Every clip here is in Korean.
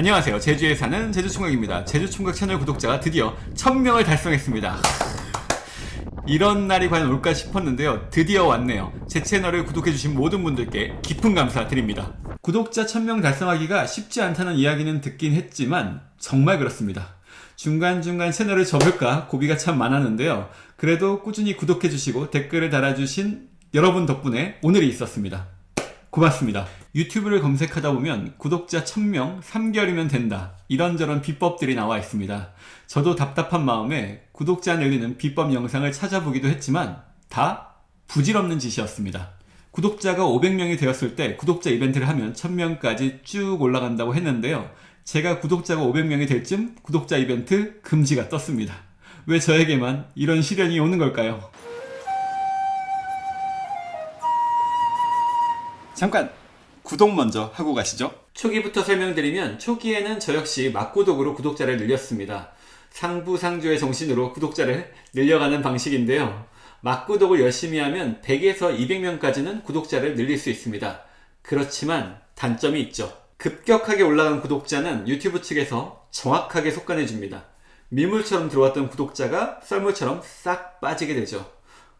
안녕하세요. 제주에 사는 제주총각입니다. 제주총각 채널 구독자가 드디어 1000명을 달성했습니다. 이런 날이 과연 올까 싶었는데요. 드디어 왔네요. 제 채널을 구독해주신 모든 분들께 깊은 감사드립니다. 구독자 1000명 달성하기가 쉽지 않다는 이야기는 듣긴 했지만 정말 그렇습니다. 중간중간 채널을 접을까 고비가 참 많았는데요. 그래도 꾸준히 구독해주시고 댓글을 달아주신 여러분 덕분에 오늘이 있었습니다. 고맙습니다. 유튜브를 검색하다 보면 구독자 1000명 3개월이면 된다. 이런저런 비법들이 나와 있습니다. 저도 답답한 마음에 구독자 늘리는 비법 영상을 찾아보기도 했지만 다 부질없는 짓이었습니다. 구독자가 500명이 되었을 때 구독자 이벤트를 하면 1000명까지 쭉 올라간다고 했는데요. 제가 구독자가 500명이 될 쯤 구독자 이벤트 금지가 떴습니다. 왜 저에게만 이런 시련이 오는 걸까요? 잠깐 구독 먼저 하고 가시죠. 초기부터 설명드리면 초기에는 저 역시 막구독으로 구독자를 늘렸습니다. 상부상조의 정신으로 구독자를 늘려가는 방식인데요. 막구독을 열심히 하면 100에서 200명까지는 구독자를 늘릴 수 있습니다. 그렇지만 단점이 있죠. 급격하게 올라간 구독자는 유튜브 측에서 정확하게 속간해줍니다. 밀물처럼 들어왔던 구독자가 썰물처럼 싹 빠지게 되죠.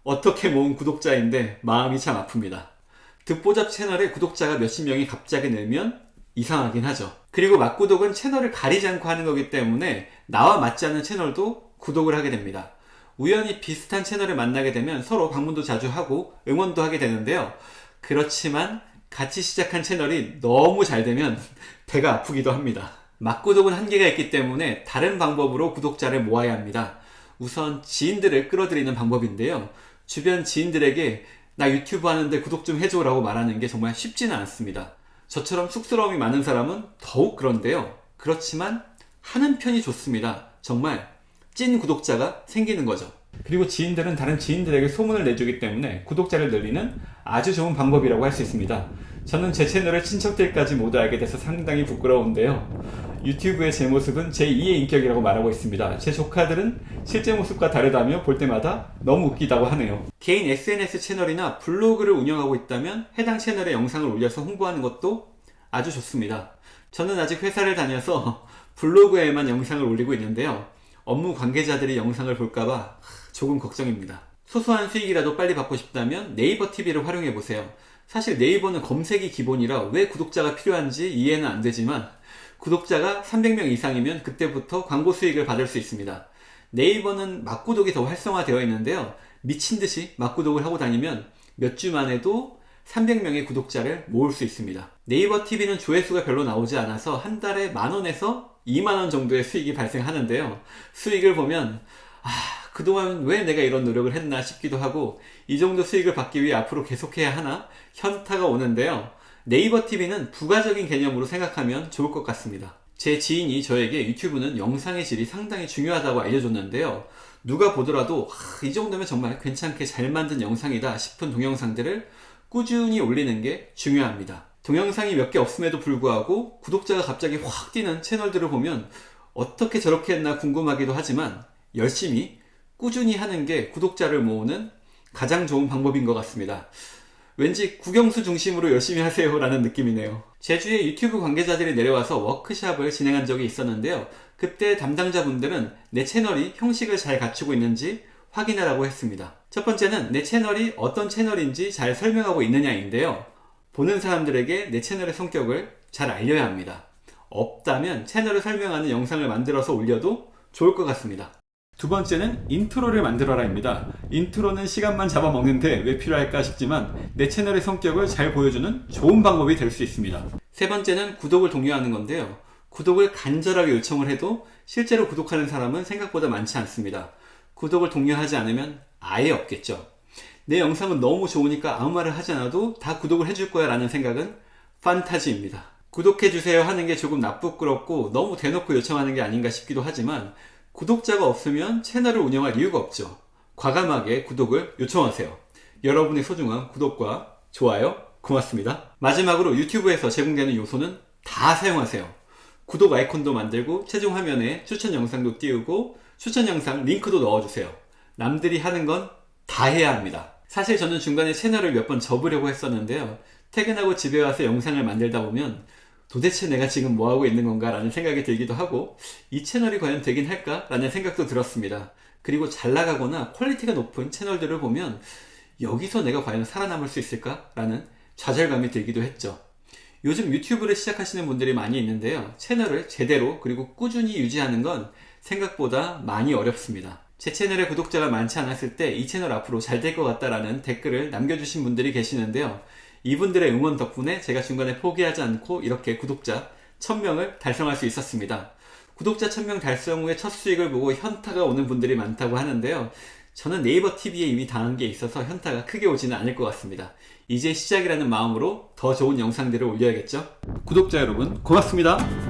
어떻게 모은 구독자인데 마음이 참 아픕니다. 듣보잡 채널에 구독자가 몇십 명이 갑자기 늘면 이상하긴 하죠. 그리고 막구독은 채널을 가리지 않고 하는 거기 때문에 나와 맞지 않는 채널도 구독을 하게 됩니다. 우연히 비슷한 채널을 만나게 되면 서로 방문도 자주 하고 응원도 하게 되는데요. 그렇지만 같이 시작한 채널이 너무 잘 되면 배가 아프기도 합니다. 막구독은 한계가 있기 때문에 다른 방법으로 구독자를 모아야 합니다. 우선 지인들을 끌어들이는 방법인데요. 주변 지인들에게 나 유튜브 하는데 구독 좀 해줘 라고 말하는 게 정말 쉽지는 않습니다. 저처럼 쑥스러움이 많은 사람은 더욱 그런데요. 그렇지만 하는 편이 좋습니다. 정말 찐 구독자가 생기는 거죠. 그리고 지인들은 다른 지인들에게 소문을 내주기 때문에 구독자를 늘리는 아주 좋은 방법이라고 할 수 있습니다. 저는 제 채널의 친척들까지 모두 알게 돼서 상당히 부끄러운데요. 유튜브의 제 모습은 제2의 인격이라고 말하고 있습니다. 제 조카들은 실제 모습과 다르다며 볼 때마다 너무 웃기다고 하네요. 개인 SNS 채널이나 블로그를 운영하고 있다면 해당 채널에 영상을 올려서 홍보하는 것도 아주 좋습니다. 저는 아직 회사를 다녀서 블로그에만 영상을 올리고 있는데요. 업무 관계자들이 영상을 볼까봐 조금 걱정입니다. 소소한 수익이라도 빨리 받고 싶다면 네이버 TV를 활용해보세요. 사실 네이버는 검색이 기본이라 왜 구독자가 필요한지 이해는 안 되지만 구독자가 300명 이상이면 그때부터 광고 수익을 받을 수 있습니다. 네이버는 막구독이 더 활성화되어 있는데요. 미친듯이 막구독을 하고 다니면 몇 주만 해도 300명의 구독자를 모을 수 있습니다. 네이버 TV는 조회수가 별로 나오지 않아서 한 달에 만원에서 2만원 정도의 수익이 발생하는데요. 수익을 보면 아 그동안 왜 내가 이런 노력을 했나 싶기도 하고 이 정도 수익을 받기 위해 앞으로 계속해야 하나 현타가 오는데요. 네이버 TV는 부가적인 개념으로 생각하면 좋을 것 같습니다. 제 지인이 저에게 유튜브는 영상의 질이 상당히 중요하다고 알려줬는데요. 누가 보더라도 하, 이 정도면 정말 괜찮게 잘 만든 영상이다 싶은 동영상들을 꾸준히 올리는 게 중요합니다. 동영상이 몇 개 없음에도 불구하고 구독자가 갑자기 확 뛰는 채널들을 보면 어떻게 저렇게 했나 궁금하기도 하지만 열심히 꾸준히 하는 게 구독자를 모으는 가장 좋은 방법인 것 같습니다. 왠지 국영수 중심으로 열심히 하세요 라는 느낌이네요. 제주에 유튜브 관계자들이 내려와서 워크샵을 진행한 적이 있었는데요. 그때 담당자분들은 내 채널이 형식을 잘 갖추고 있는지 확인하라고 했습니다. 첫 번째는 내 채널이 어떤 채널인지 잘 설명하고 있느냐인데요. 보는 사람들에게 내 채널의 성격을 잘 알려야 합니다. 없다면 채널을 설명하는 영상을 만들어서 올려도 좋을 것 같습니다. 두 번째는 인트로를 만들어라입니다. 인트로는 시간만 잡아먹는데 왜 필요할까 싶지만 내 채널의 성격을 잘 보여주는 좋은 방법이 될 수 있습니다. 세 번째는 구독을 독려하는 건데요. 구독을 간절하게 요청을 해도 실제로 구독하는 사람은 생각보다 많지 않습니다. 구독을 독려하지 않으면 아예 없겠죠. 내 영상은 너무 좋으니까 아무 말을 하지 않아도 다 구독을 해줄 거야 라는 생각은 판타지입니다. 구독해주세요 하는 게 조금 나쁘끄럽고 너무 대놓고 요청하는 게 아닌가 싶기도 하지만 구독자가 없으면 채널을 운영할 이유가 없죠. 과감하게 구독을 요청하세요. 여러분의 소중한 구독과 좋아요 고맙습니다. 마지막으로 유튜브에서 제공되는 요소는 다 사용하세요. 구독 아이콘도 만들고 최종 화면에 추천 영상도 띄우고 추천 영상 링크도 넣어주세요. 남들이 하는 건 다 해야 합니다. 사실 저는 중간에 채널을 몇 번 접으려고 했었는데요. 퇴근하고 집에 와서 영상을 만들다 보면 도대체 내가 지금 뭐하고 있는 건가 라는 생각이 들기도 하고 이 채널이 과연 되긴 할까 라는 생각도 들었습니다. 그리고 잘 나가거나 퀄리티가 높은 채널들을 보면 여기서 내가 과연 살아남을 수 있을까? 라는 좌절감이 들기도 했죠. 요즘 유튜브를 시작하시는 분들이 많이 있는데요. 채널을 제대로 그리고 꾸준히 유지하는 건 생각보다 많이 어렵습니다. 제 채널에 구독자가 많지 않았을 때 이 채널 앞으로 잘 될 것 같다라는 댓글을 남겨주신 분들이 계시는데요. 이분들의 응원 덕분에 제가 중간에 포기하지 않고 이렇게 구독자 1000명을 달성할 수 있었습니다. 구독자 1000명 달성 후에 첫 수익을 보고 현타가 오는 분들이 많다고 하는데요. 저는 네이버 TV에 이미 당한 게 있어서 현타가 크게 오지는 않을 것 같습니다. 이제 시작이라는 마음으로 더 좋은 영상들을 올려야겠죠? 구독자 여러분, 고맙습니다.